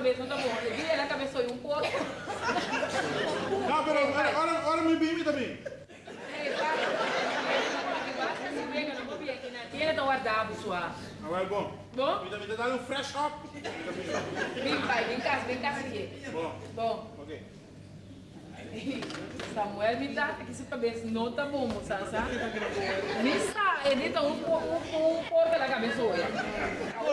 cabeça, não tá bom. Ele ela cabeçou um pouco. Não, pero se pega, não vou vir aqui na tira, então guardava sua. Agora é bom. Bom? Me dá, me dá um fresh up. Vem, pai, vem cá, vem cá. Bom, Bom, ok. Samuel me dá aqui sua cabeça, não tá bom, moça, sabe? Me está, tá um um, porco na cabeça hoje.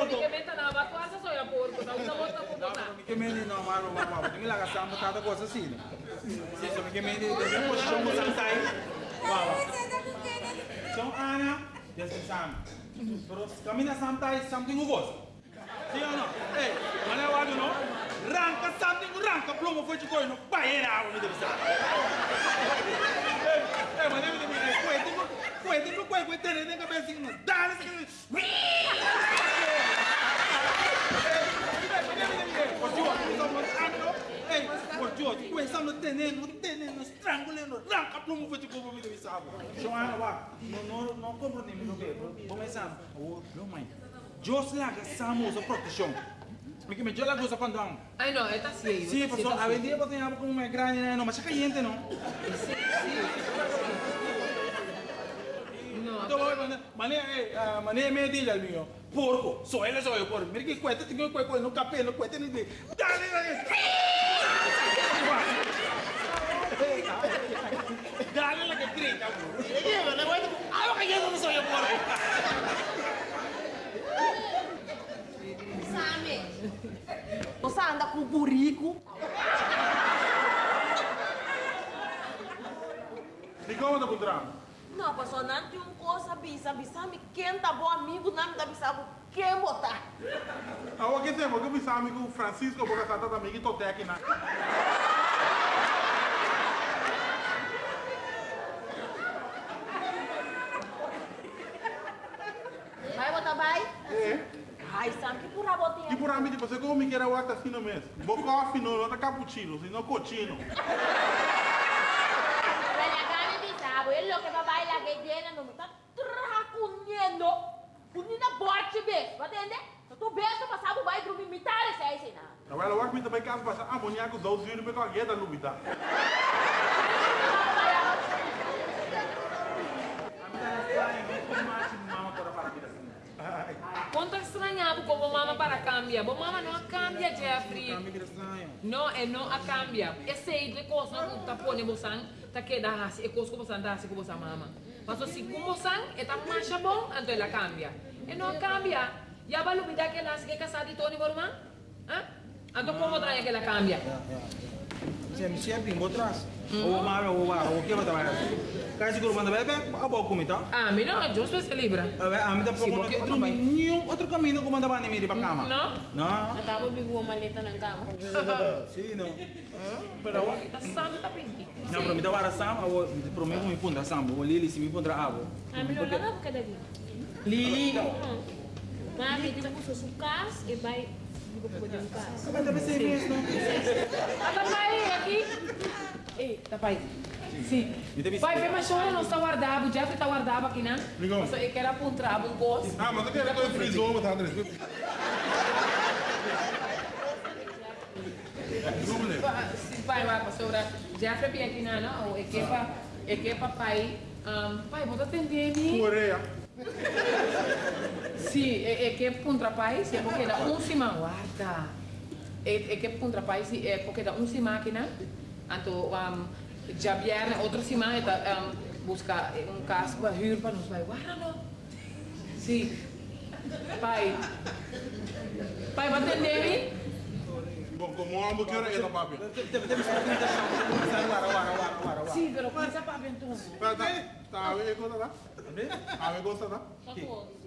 Porque me tá na quase só é porco, não bom, tá bom, tá bom. Porque me não mama, porque me laga sama tata coisa assim. Se só me me de de posição mo sang sai. Wow. Então Ana, desse sam. Pero camina sam tai something gosto. Sim ou não? Ei, é o não? Ranca something, ranca plumo foi de coisa, não era água me deve ser. Ei, mas deve ter coisa, coisa, coisa, coisa, coisa, tem nem cabecinha, dá, George, começamos a tener, não tener, nos estrangulando, arranca plumo foi de como me deu sabe. Chama lá, não não não compro nem meu bebê. Começamos, oh, não mãe. Jos lá que samo a proteção. Porque me joga coisa quando amo. Ai não, é tá assim. Sim, pessoal, a vendia para ter algo como uma grande, não, mas é caliente não. Sim, sim. Então, mané, mané me diz al mío, porco, só ele só eu porco. Mira que cuenta, tenho que cuenta no capê, no cuenta nem de. Dale, dale. Dale la que grita, bro. Llega, le voy a Ah, que yo no soy yo porco. Sami, você anda com burico? E como tá com drama? Não, pastor, não tem uma coisa bisa, bisa me quem tá bom amigo, não me tá bisa quem botar. Ah, o que tem? Porque eu pensava amigo Francisco, porque amiga e tô aqui na. Vai botar, vai? É. Ai, Sam, que pura botinha. E por mim, tipo, você como me o acta assim no mês? Vou coffee, não, não tá cappuccino, senão cochino. Ele que va a bailar que no me está tracunhando. Unina borte bes, vai entender? Tu besta passava vai dormir mitad esse aí, não. Agora, eu acho que também caso passar amoníaco, 12 euros, porque alguém da lubida. Quanto estranhado como mama para cambiar. Bom, mama não cambia, Jeffrey. Não, é não a cambia. Esse aí de coisa não tá pondo você, tá que dá assim, é coisa que você dá assim que você mama. Mas se como você é tá mais bom, então ela cambia. E não cambia. Já vai lubida que ela se casar de Tony Borman? Hã? Então como dá que ela cambia? Se em atrás. Ou mara ou wa, o que vai trabalhar? Cai seguro manda bebê, a boa comida. Ah, mira, eu sou esse livre. A mim tá pouco porque outro nenhum outro caminho como andava nem para cama. Não? Não. Acaba de uma maleta na cama. Sim, não. Pero tá santo tá pedindo. Não, para mim da vara sam, eu prometo me pondra sam, o Lili se me pondra água. Ah, melhor não porque dali. Lili. Mami, tu com suas cas e vai digo para o cas. Mas deve ser isso, não? Ah, tá pai aqui. Ei, tá pai. Sim. Pai, vem mais chora, não está guardado. O Jeffrey está guardado aqui, né? Ligou. Mas eu quero apontar um gosto. Ah, mas eu quero que eu frisou, mas tá, André. Sim, pai, vai, pastora. Jeffrey vem aqui, né? Não, é que pa, é que pa pai. Um, pai, vou atender me. Coreia. Sim, é, é que contra pai, se é porque dá um cima. Guarda. É, é que contra pai, se é porque dá um cima aqui, né? Então, um, já vieram outro cima, um, buscar um caso para huur para nos vai. Guarda, não. Sim. Pai. Pai, me? Bom, como amo, quero ir na papi. Deve ser uma Wara, wara, wara, wara. Sim, pero começa para aventura. Tá, tá, ver, tá? A ver, gosta, tá? Deve ser assim que me diz. Uma vez a deve que não tem essa usando la kami que date so já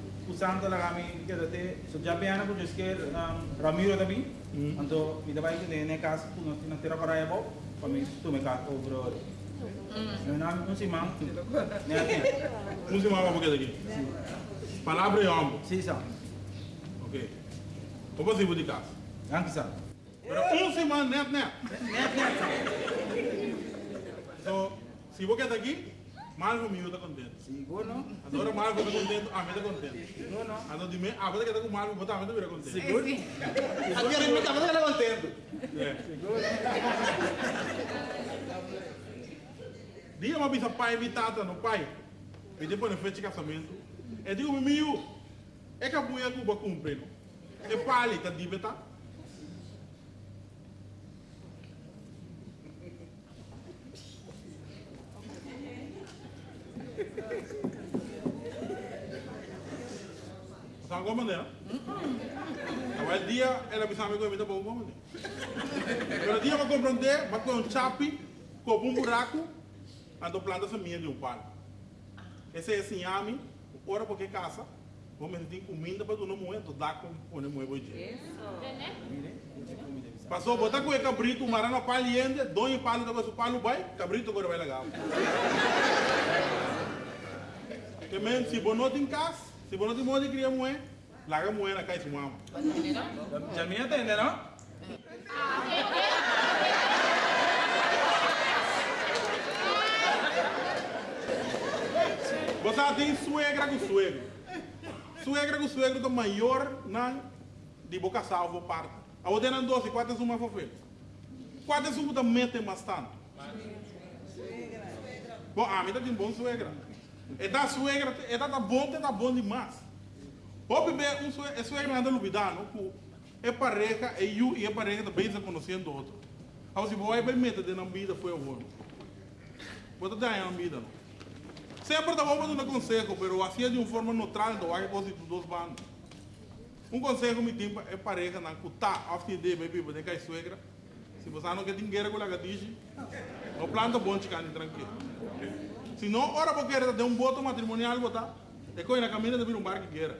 vai que nem caso tu não não terá para aí bom para mim tu me cá over Meu nome é Simão. Né, Um se mama porque daqui. Palavra e homem. Sim, são. Ok. Como assim, de casa? Danke, são. Pero um se mama, net, net. Né, né, são. So, se você está aqui, Marco me está contente. Seguro? Agora Marco está contente, a mim está contente. Seguro, não? Agora de mim, ah, você que está com Marco, você também está contente. Seguro? Aqui a gente também está contento. É. Dia uma vez pai e tata no pai, e depois no festa de casamento, e digo, meu, é que a buia cuba cumpre, não? É pali, tá de beta? Como é? Agora o dia, ela me sabe como é bom como é. Pero dia vai compreender, vai com um chapi, com um buraco, ando planta semente de um palo. Esse é assim, ami, ora porque caça, vamos ter comida para tu não morrer, tu dá com o não morrer hoje. Passou, botar com o cabrito, marana paliende, dois palos, depois o palo vai, cabrito agora vai legal. Que men, se bonote em casa, se bonote morre, cria moer, larga moer na casa de mama. Já me entende, não? Você tem suegra com suegro. Suegra com suegro do maior na de boca salvo parte. A outra não doce, quatro uma fofa. Quatro uma também tem bastante. Bom, a mim tá tem bom suegra. É da suegra, é da bom, é da bom demais. Pode ver um suegra, é suegra anda lubidano, é pareja, é eu e é pareja também se conhecendo outro. Aí se vai bem de na vida foi o bom. Pode dar na vida, não. Sempre estava dando um conselho, mas assim é de uma forma neutral, então há coisa dos dois bandos. Um conselho me tem é pareja na cuta, a fim de beber, porque cai suegra. Se você não quer dinheiro com a gadiche, o planta bom ficar tranquilo. Se não, ora porque quer ter um voto matrimonial, botar, é coisa na caminha de vir um bar que queira.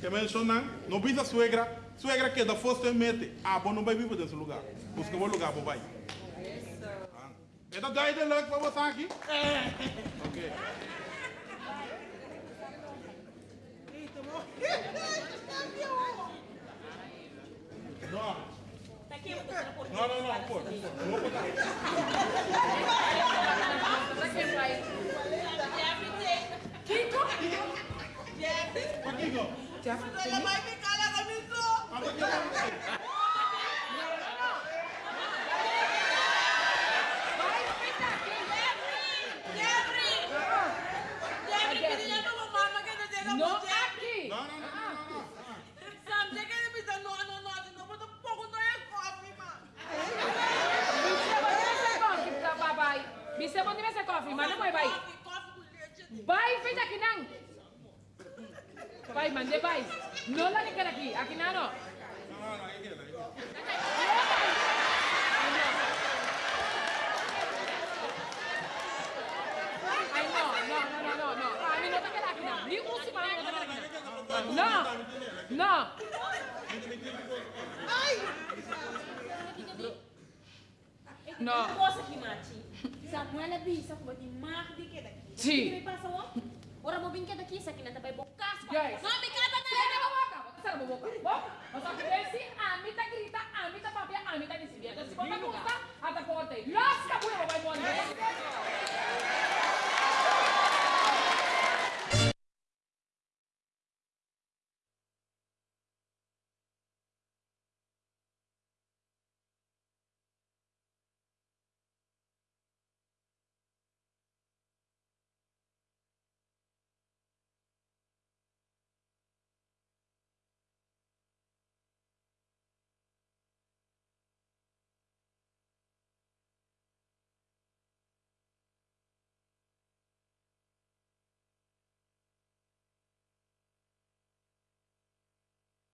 Que menciona, não pisa suegra, suegra que da fosse mete, ah, bom não vai viver nesse lugar, busca bom lugar, bom vai. Esta daí de leuk para você aqui? Ok. Não, não, não, pô. Não vou botar. Kiko? Aqui, ó. No aqui. Não, não, não, não, não. Bisa bom ser coffee, tá, papai. Bisa bom ser coffee, mas não vai, vai. Vai, feita aqui não. Vai, mande, vai. Não lá que quer aqui, aqui não, não. Não, não, aí queda, aí queda. Ay, no, no, no, no, no, no. A mí no te queda aquí, no. Ni un simán no te queda aquí. No, no. No. Cosa que mati. Samuel é bisa como de mar de que daqui. Sim. Que me passa ó? Ora mo brinquedo aqui, isso aqui não tá bem bocas. Guys. Mami, kata na lang. Sira mo boca. Sira mo boca. Bom, nós acontece, a grita, a papia, a mita decide. Então se você perguntar, até corta aí. Lasca, buia.